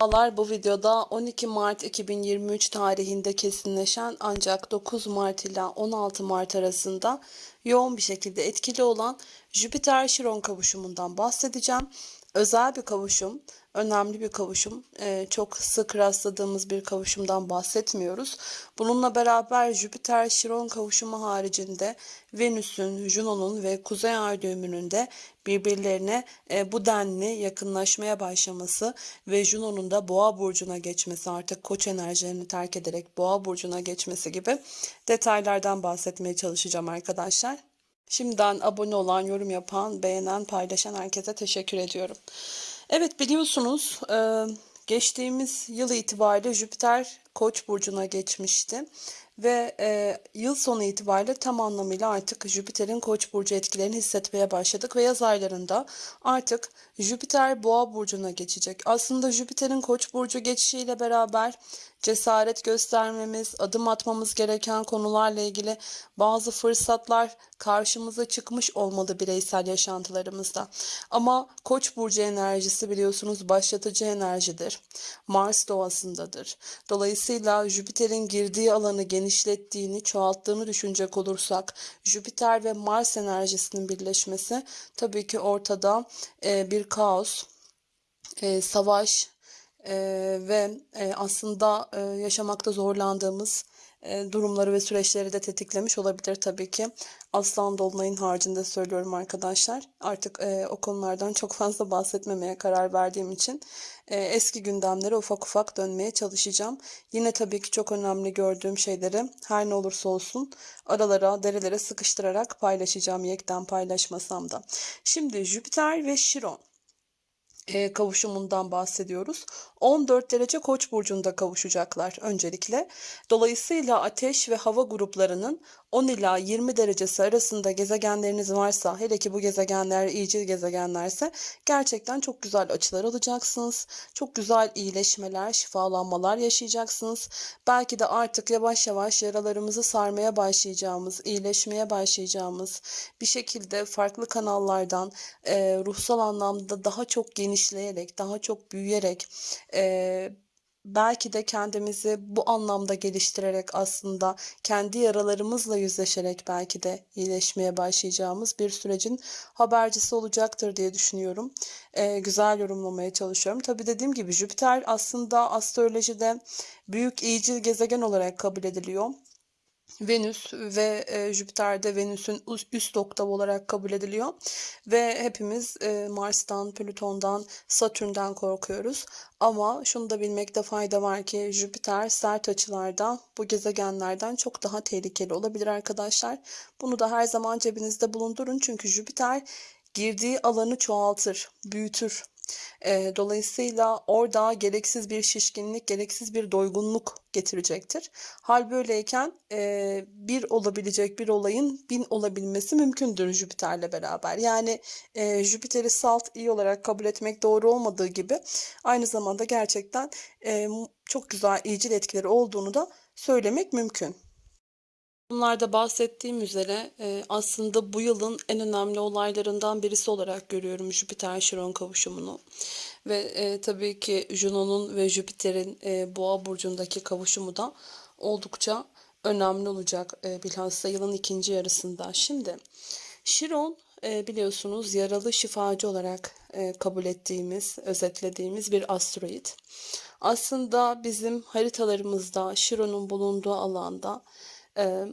Merhabalar, bu videoda 12 Mart 2023 tarihinde kesinleşen ancak 9 Mart ile 16 Mart arasında yoğun bir şekilde etkili olan Jüpiter-Şiron kavuşumundan bahsedeceğim. Özel bir kavuşum, önemli bir kavuşum. Ee, çok sık rastladığımız bir kavuşumdan bahsetmiyoruz. Bununla beraber Jüpiter-Şiron kavuşumu haricinde Venüs'ün, Juno'nun ve Kuzey Ay düğümünün de birbirlerine e, bu denli yakınlaşmaya başlaması ve Juno'nun da Boğa burcuna geçmesi artık Koç enerjilerini terk ederek Boğa burcuna geçmesi gibi detaylardan bahsetmeye çalışacağım arkadaşlar. Şimdiden abone olan, yorum yapan, beğenen, paylaşan herkese teşekkür ediyorum. Evet biliyorsunuz e, geçtiğimiz yıl itibariyle Jüpiter Koç burcuna geçmişti ve e, yıl sonu itibariyle tam anlamıyla artık Jüpiter'in Koç burcu etkilerini hissetmeye başladık ve yaz aylarında artık Jüpiter Boğa burcuna geçecek. Aslında Jüpiter'in Koç burcu geçişiyle beraber cesaret göstermemiz, adım atmamız gereken konularla ilgili bazı fırsatlar karşımıza çıkmış olmalı bireysel yaşantılarımızda. Ama Koç burcu enerjisi biliyorsunuz başlatıcı enerjidir. Mars doğasındadır. Dolayısıyla Jüpiter'in girdiği alanı genişlettiğini, çoğalttığını düşünecek olursak Jüpiter ve Mars enerjisinin birleşmesi tabii ki ortada e, bir kaos, e, savaş, e, ve e, aslında e, yaşamakta zorlandığımız e, durumları ve süreçleri de tetiklemiş olabilir tabii ki. Aslan Dolunay'ın haricinde söylüyorum arkadaşlar. Artık e, o konulardan çok fazla bahsetmemeye karar verdiğim için e, eski gündemlere ufak ufak dönmeye çalışacağım. Yine tabii ki çok önemli gördüğüm şeyleri her ne olursa olsun aralara, derelere sıkıştırarak paylaşacağım yekten paylaşmasam da. Şimdi Jüpiter ve Şiron e, kavuşumundan bahsediyoruz. 14 derece Koç burcunda kavuşacaklar öncelikle. Dolayısıyla ateş ve hava gruplarının 10 ila 20 derecesi arasında gezegenleriniz varsa, hele ki bu gezegenler iyicil gezegenlerse gerçekten çok güzel açılar alacaksınız. Çok güzel iyileşmeler, şifalanmalar yaşayacaksınız. Belki de artık yavaş yavaş yaralarımızı sarmaya başlayacağımız, iyileşmeye başlayacağımız bir şekilde farklı kanallardan e, ruhsal anlamda daha çok genişleyerek, daha çok büyüyerek e, belki de kendimizi bu anlamda geliştirerek aslında kendi yaralarımızla yüzleşerek belki de iyileşmeye başlayacağımız bir sürecin habercisi olacaktır diye düşünüyorum. E, güzel yorumlamaya çalışıyorum. Tabii dediğim gibi Jüpiter aslında astrolojide büyük iyicil gezegen olarak kabul ediliyor. Venüs ve e, Jüpiter'de Venüs'ün üst oktav olarak kabul ediliyor. Ve hepimiz e, Mars'tan, Plüton'dan, Satürn'den korkuyoruz. Ama şunu da bilmekte fayda var ki Jüpiter sert açılarda bu gezegenlerden çok daha tehlikeli olabilir arkadaşlar. Bunu da her zaman cebinizde bulundurun çünkü Jüpiter girdiği alanı çoğaltır, büyütür. E, dolayısıyla orada gereksiz bir şişkinlik, gereksiz bir doygunluk getirecektir. Hal böyleyken e, bir olabilecek bir olayın bin olabilmesi mümkündür Jüpiter'le beraber. Yani e, Jüpiter'i salt iyi olarak kabul etmek doğru olmadığı gibi aynı zamanda gerçekten e, çok güzel iyicil etkileri olduğunu da söylemek mümkün. Bunlarda bahsettiğim üzere e, aslında bu yılın en önemli olaylarından birisi olarak görüyorum Jüpiter-Şiron kavuşumunu. Ve e, tabii ki Juno'nun ve Jüpiter'in e, Boğa burcundaki kavuşumu da oldukça önemli olacak bilhassa yılın ikinci yarısında. Şimdi Şiron biliyorsunuz yaralı şifacı olarak kabul ettiğimiz, özetlediğimiz bir asteroid. Aslında bizim haritalarımızda Şiron'un bulunduğu alanda e,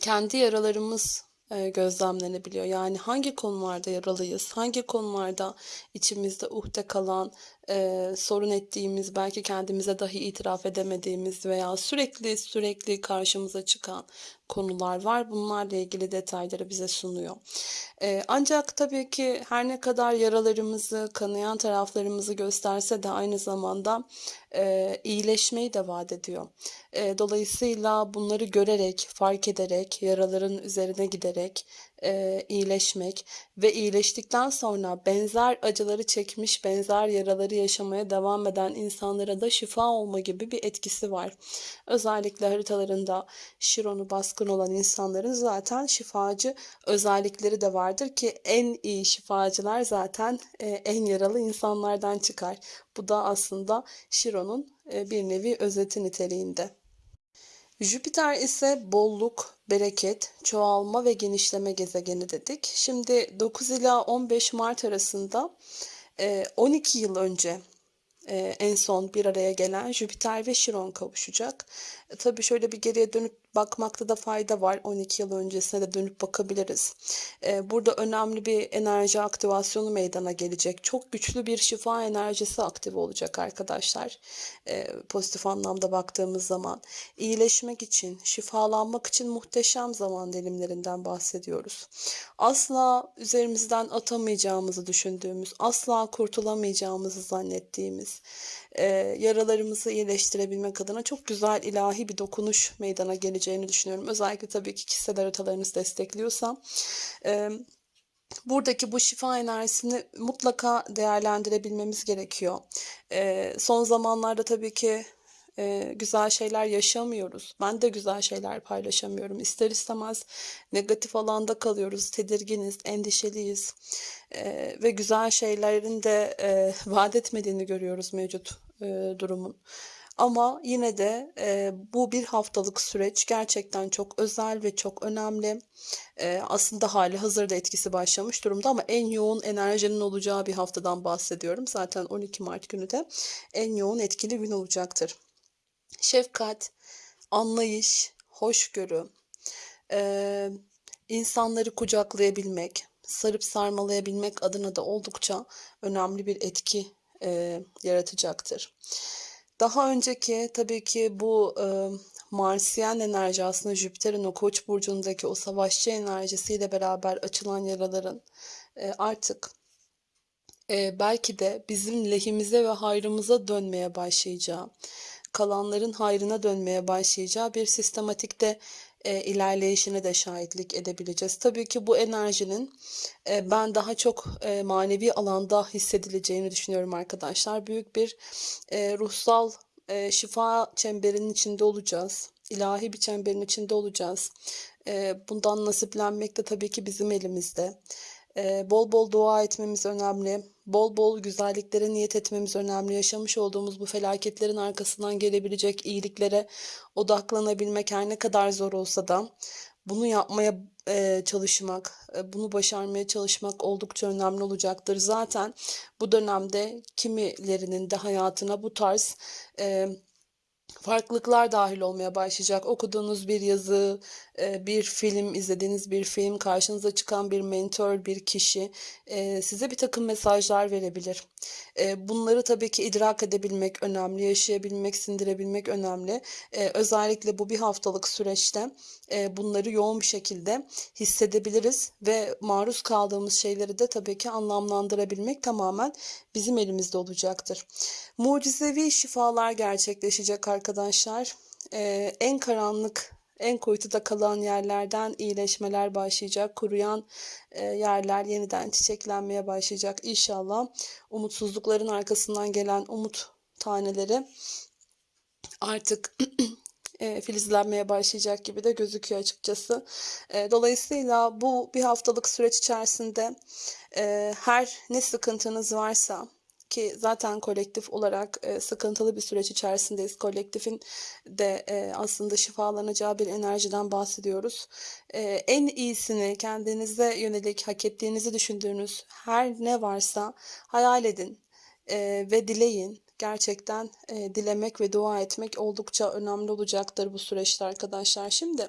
kendi yaralarımız e, gözlemlenebiliyor. Yani hangi konularda yaralıyız, hangi konularda içimizde uhde kalan, e, sorun ettiğimiz, belki kendimize dahi itiraf edemediğimiz veya sürekli sürekli karşımıza çıkan konular var. Bunlarla ilgili detayları bize sunuyor. E, ancak tabii ki her ne kadar yaralarımızı, kanayan taraflarımızı gösterse de aynı zamanda e, iyileşmeyi de vaat ediyor. E, dolayısıyla bunları görerek, fark ederek, yaraların üzerine giderek e, iyileşmek ve iyileştikten sonra benzer acıları çekmiş, benzer yaraları yaşamaya devam eden insanlara da şifa olma gibi bir etkisi var. Özellikle haritalarında Şiron'u baskın olan insanların zaten şifacı özellikleri de vardır ki en iyi şifacılar zaten e, en yaralı insanlardan çıkar. Bu da aslında Şiron'un e, bir nevi özeti niteliğinde. Jüpiter ise bolluk, bereket, çoğalma ve genişleme gezegeni dedik. Şimdi 9 ila 15 Mart arasında 12 yıl önce en son bir araya gelen Jüpiter ve Şiron kavuşacak. Tabii şöyle bir geriye dönüp bakmakta da fayda var. 12 yıl öncesine de dönüp bakabiliriz. Ee, burada önemli bir enerji aktivasyonu meydana gelecek. Çok güçlü bir şifa enerjisi aktif olacak arkadaşlar. Ee, pozitif anlamda baktığımız zaman. iyileşmek için, şifalanmak için muhteşem zaman dilimlerinden bahsediyoruz. Asla üzerimizden atamayacağımızı düşündüğümüz, asla kurtulamayacağımızı zannettiğimiz, e, yaralarımızı iyileştirebilmek adına çok güzel ilahi bir dokunuş meydana geleceğini düşünüyorum. Özellikle tabii ki kişisel haritalarınız destekliyorsa. E, buradaki bu şifa enerjisini mutlaka değerlendirebilmemiz gerekiyor. E, son zamanlarda tabii ki e, güzel şeyler yaşamıyoruz. Ben de güzel şeyler paylaşamıyorum. İster istemez negatif alanda kalıyoruz, tedirginiz, endişeliyiz e, ve güzel şeylerin de e, vaat etmediğini görüyoruz mevcut e, durumun. Ama yine de e, bu bir haftalık süreç gerçekten çok özel ve çok önemli. E, aslında hali hazırda etkisi başlamış durumda ama en yoğun enerjinin olacağı bir haftadan bahsediyorum. Zaten 12 Mart günü de en yoğun etkili gün olacaktır şefkat, anlayış, hoşgörü, e, insanları kucaklayabilmek, sarıp sarmalayabilmek adına da oldukça önemli bir etki e, yaratacaktır. Daha önceki tabii ki bu e, Marsiyen enerji aslında Jüpiter'in o Koç burcundaki o savaşçı enerjisiyle beraber açılan yaraların e, artık e, belki de bizim lehimize ve hayrımıza dönmeye başlayacağı kalanların hayrına dönmeye başlayacağı bir sistematikte e, ilerleyişine de şahitlik edebileceğiz. Tabii ki bu enerjinin e, ben daha çok e, manevi alanda hissedileceğini düşünüyorum arkadaşlar. Büyük bir e, ruhsal e, şifa çemberinin içinde olacağız. İlahi bir çemberin içinde olacağız. E, bundan nasiplenmek de tabii ki bizim elimizde. E, bol bol dua etmemiz önemli bol bol güzelliklere niyet etmemiz önemli. Yaşamış olduğumuz bu felaketlerin arkasından gelebilecek iyiliklere odaklanabilmek her ne kadar zor olsa da bunu yapmaya e, çalışmak, e, bunu başarmaya çalışmak oldukça önemli olacaktır. Zaten bu dönemde kimilerinin de hayatına bu tarz e, farklılıklar dahil olmaya başlayacak. Okuduğunuz bir yazı, e, bir film, izlediğiniz bir film, karşınıza çıkan bir mentor, bir kişi e, size bir takım mesajlar verebilir. E, bunları tabii ki idrak edebilmek önemli, yaşayabilmek, sindirebilmek önemli. Özellikle bu bir haftalık süreçte bunları yoğun bir şekilde hissedebiliriz ve maruz kaldığımız şeyleri de tabii ki anlamlandırabilmek tamamen bizim elimizde olacaktır. Mucizevi şifalar gerçekleşecek arkadaşlar. En karanlık en kuytuda kalan yerlerden iyileşmeler başlayacak. Kuruyan e, yerler yeniden çiçeklenmeye başlayacak. İnşallah umutsuzlukların arkasından gelen umut taneleri artık e, filizlenmeye başlayacak gibi de gözüküyor açıkçası. E, dolayısıyla bu bir haftalık süreç içerisinde her ne sıkıntınız varsa ki zaten kolektif olarak e, sıkıntılı bir süreç içerisindeyiz. Kolektifin de e, aslında şifalanacağı bir enerjiden bahsediyoruz. E, en iyisini kendinize yönelik hak ettiğinizi düşündüğünüz her ne varsa hayal edin e, ve dileyin. Gerçekten e, dilemek ve dua etmek oldukça önemli olacaktır bu süreçte arkadaşlar. Şimdi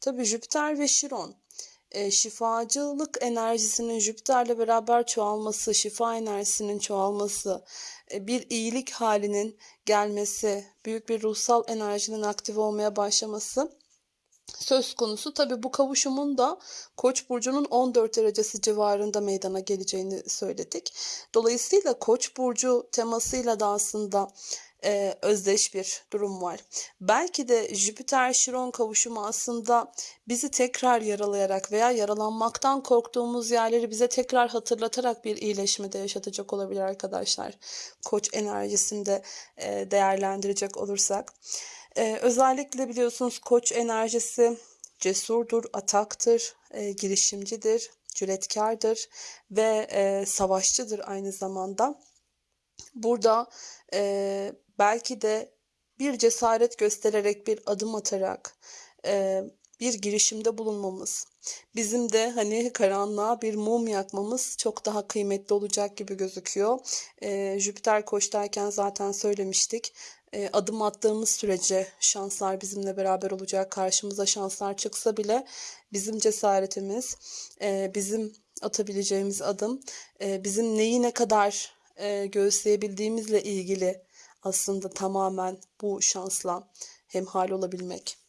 tabii Jüpiter ve Şiron e, şifacılık enerjisinin Jüpiter'le beraber çoğalması, şifa enerjisinin çoğalması, e, bir iyilik halinin gelmesi, büyük bir ruhsal enerjinin aktif olmaya başlaması söz konusu. Tabi bu kavuşumun da Koç burcunun 14 derecesi civarında meydana geleceğini söyledik. Dolayısıyla Koç burcu temasıyla da aslında e, özdeş bir durum var. Belki de Jüpiter-Şiron kavuşumu aslında bizi tekrar yaralayarak veya yaralanmaktan korktuğumuz yerleri bize tekrar hatırlatarak bir iyileşme de yaşatacak olabilir arkadaşlar. Koç enerjisinde e, değerlendirecek olursak. E, özellikle biliyorsunuz koç enerjisi cesurdur, ataktır, e, girişimcidir, cüretkardır ve e, savaşçıdır aynı zamanda. Burada e, belki de bir cesaret göstererek bir adım atarak e, bir girişimde bulunmamız, bizim de hani karanlığa bir mum yakmamız çok daha kıymetli olacak gibi gözüküyor. E, Jüpiter koçtayken zaten söylemiştik. E, adım attığımız sürece şanslar bizimle beraber olacak. Karşımıza şanslar çıksa bile bizim cesaretimiz, e, bizim atabileceğimiz adım, bizim neyi ne kadar e, göğüsleyebildiğimizle ilgili aslında tamamen bu şansla hemhal olabilmek.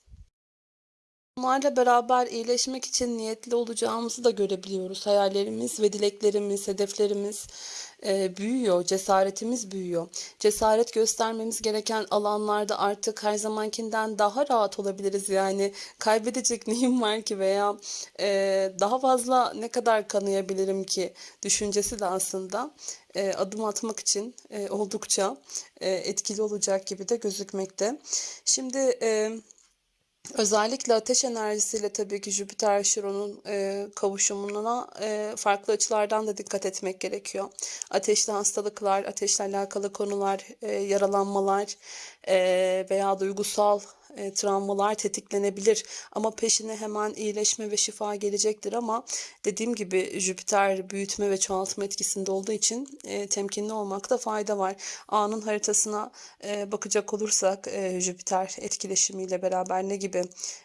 Bunlarla beraber iyileşmek için niyetli olacağımızı da görebiliyoruz. Hayallerimiz ve dileklerimiz, hedeflerimiz e, büyüyor, cesaretimiz büyüyor. Cesaret göstermemiz gereken alanlarda artık her zamankinden daha rahat olabiliriz. Yani kaybedecek neyim var ki veya e, daha fazla ne kadar kanayabilirim ki düşüncesi de aslında e, adım atmak için e, oldukça e, etkili olacak gibi de gözükmekte. Şimdi e, Özellikle ateş enerjisiyle tabii ki Jüpiter Şiron'un e, kavuşumuna e, farklı açılardan da dikkat etmek gerekiyor. Ateşli hastalıklar, ateşle alakalı konular, e, yaralanmalar e, veya duygusal e, travmalar tetiklenebilir. Ama peşine hemen iyileşme ve şifa gelecektir ama dediğim gibi Jüpiter büyütme ve çoğaltma etkisinde olduğu için e, temkinli olmakta fayda var. A'nın haritasına e, bakacak olursak e, Jüpiter etkileşimiyle beraber ne gibi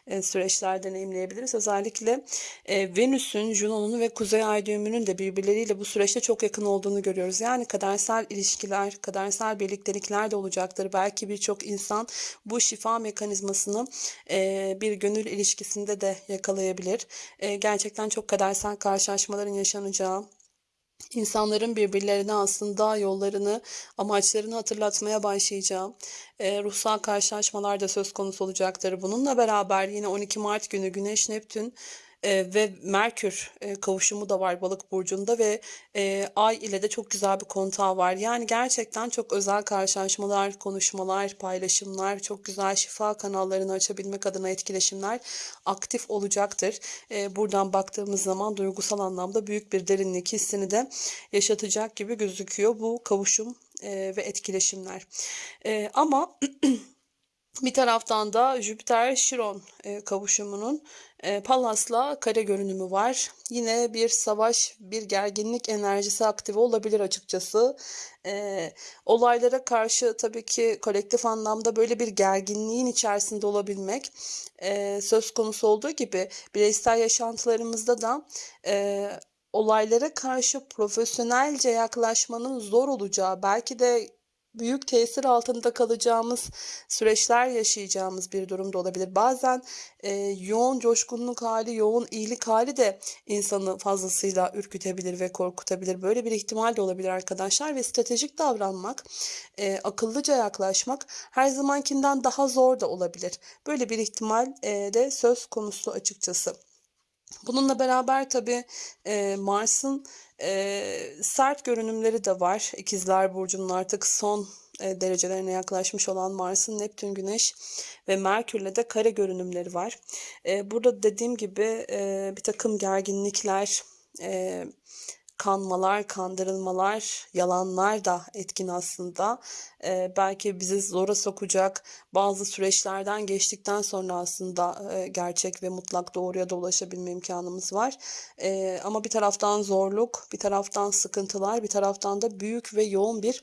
e, süreçler deneyimleyebiliriz? Özellikle e, Venüs'ün, Juno'nun ve Kuzey Ay düğümünün de birbirleriyle bu süreçte çok yakın olduğunu görüyoruz. Yani kadersel ilişkiler, kadersel birliktelikler de olacaktır. Belki birçok insan bu şifa mekanizmasını e, bir gönül ilişkisinde de yakalayabilir. E, gerçekten çok kadersel karşılaşmaların yaşanacağı, İnsanların birbirlerine aslında yollarını, amaçlarını hatırlatmaya başlayacağı e, ruhsal karşılaşmalar da söz konusu olacaktır. Bununla beraber yine 12 Mart günü Güneş Neptün e, ve Merkür e, kavuşumu da var balık burcunda ve e, Ay ile de çok güzel bir kontağı var. Yani gerçekten çok özel karşılaşmalar, konuşmalar, paylaşımlar, çok güzel şifa kanallarını açabilmek adına etkileşimler aktif olacaktır. E, buradan baktığımız zaman duygusal anlamda büyük bir derinlik hissini de yaşatacak gibi gözüküyor bu kavuşum e, ve etkileşimler. E, ama Bir taraftan da Jüpiter-Şiron kavuşumunun e, Pallas'la kare görünümü var. Yine bir savaş, bir gerginlik enerjisi aktive olabilir açıkçası. E, olaylara karşı tabii ki kolektif anlamda böyle bir gerginliğin içerisinde olabilmek söz konusu olduğu gibi bireysel yaşantılarımızda da olaylara karşı profesyonelce yaklaşmanın zor olacağı, belki de büyük tesir altında kalacağımız süreçler yaşayacağımız bir durumda olabilir. Bazen e, yoğun coşkunluk hali, yoğun iyilik hali de insanı fazlasıyla ürkütebilir ve korkutabilir. Böyle bir ihtimal de olabilir arkadaşlar ve stratejik davranmak, e, akıllıca yaklaşmak her zamankinden daha zor da olabilir. Böyle bir ihtimal e, de söz konusu açıkçası. Bununla beraber tabii e, Mars'ın e, sert görünümleri de var. İkizler Burcu'nun artık son e, derecelerine yaklaşmış olan Mars'ın Neptün, Güneş ve Merkür'le de kare görünümleri var. E, burada dediğim gibi e, bir takım gerginlikler, e, kanmalar, kandırılmalar, yalanlar da etkin aslında. Ee, belki bizi zora sokacak bazı süreçlerden geçtikten sonra aslında e, gerçek ve mutlak doğruya da ulaşabilme imkanımız var. Ee, ama bir taraftan zorluk, bir taraftan sıkıntılar, bir taraftan da büyük ve yoğun bir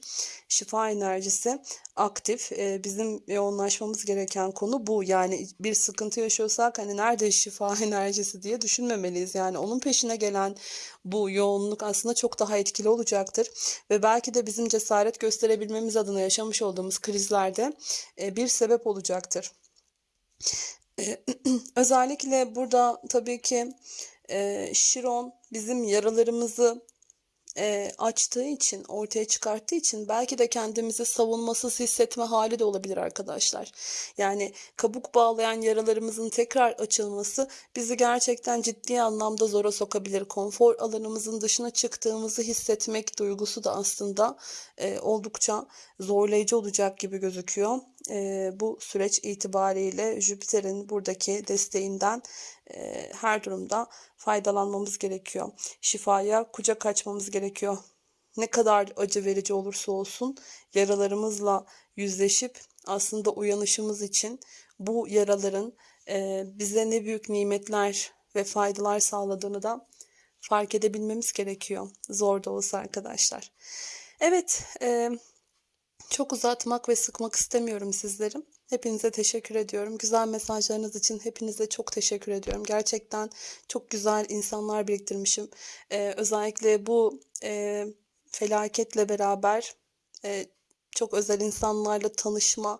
şifa enerjisi aktif. Ee, bizim yoğunlaşmamız gereken konu bu. Yani bir sıkıntı yaşıyorsak hani nerede şifa enerjisi diye düşünmemeliyiz. Yani onun peşine gelen bu yoğunluk aslında çok daha etkili olacaktır. Ve belki de bizim cesaret gösterebilmemiz adına yaşamış olduğumuz krizlerde e, bir sebep olacaktır. E, özellikle burada tabii ki e, Şiron bizim yaralarımızı e, açtığı için, ortaya çıkarttığı için belki de kendimizi savunmasız hissetme hali de olabilir arkadaşlar. Yani kabuk bağlayan yaralarımızın tekrar açılması bizi gerçekten ciddi anlamda zora sokabilir. Konfor alanımızın dışına çıktığımızı hissetmek duygusu da aslında e, oldukça zorlayıcı olacak gibi gözüküyor. E, bu süreç itibariyle Jüpiter'in buradaki desteğinden e, her durumda faydalanmamız gerekiyor. Şifaya kucak açmamız gerekiyor. Ne kadar acı verici olursa olsun yaralarımızla yüzleşip aslında uyanışımız için bu yaraların e, bize ne büyük nimetler ve faydalar sağladığını da fark edebilmemiz gerekiyor. Zor da olsa arkadaşlar. Evet, e, çok uzatmak ve sıkmak istemiyorum sizlerim. Hepinize teşekkür ediyorum. Güzel mesajlarınız için hepinize çok teşekkür ediyorum. Gerçekten çok güzel insanlar biriktirmişim. Ee, özellikle bu e, felaketle beraber e, çok özel insanlarla tanışma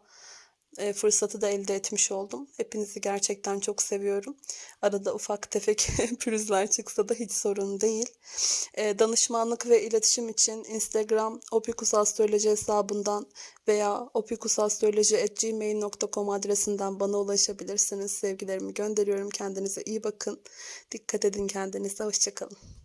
fırsatı da elde etmiş oldum. Hepinizi gerçekten çok seviyorum. Arada ufak tefek pürüzler çıksa da hiç sorun değil. E, danışmanlık ve iletişim için Instagram opikusastroloji hesabından veya opikusastroloji.gmail.com adresinden bana ulaşabilirsiniz. Sevgilerimi gönderiyorum. Kendinize iyi bakın. Dikkat edin kendinize. Hoşçakalın.